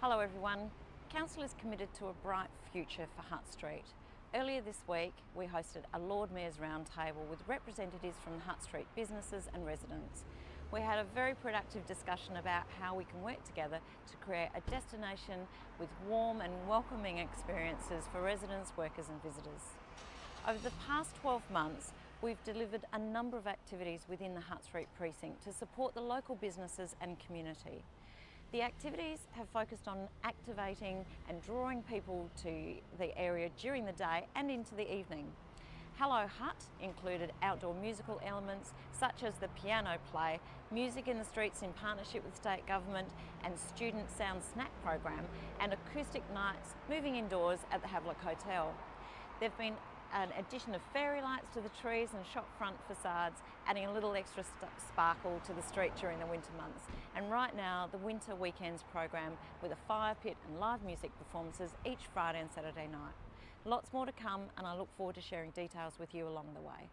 Hello everyone. Council is committed to a bright future for Hutt Street. Earlier this week we hosted a Lord Mayor's Roundtable with representatives from Hutt Street businesses and residents. We had a very productive discussion about how we can work together to create a destination with warm and welcoming experiences for residents, workers and visitors. Over the past 12 months we've delivered a number of activities within the Hutt Street precinct to support the local businesses and community. The activities have focused on activating and drawing people to the area during the day and into the evening. Hello Hutt included outdoor musical elements such as the piano play, music in the streets in partnership with state government and student sound snack program and acoustic nights moving indoors at the Havelock Hotel. There have been an addition of fairy lights to the trees and shop front facades, adding a little extra sparkle to the street during the winter months. And right now, the Winter Weekends program with a fire pit and live music performances each Friday and Saturday night. Lots more to come and I look forward to sharing details with you along the way.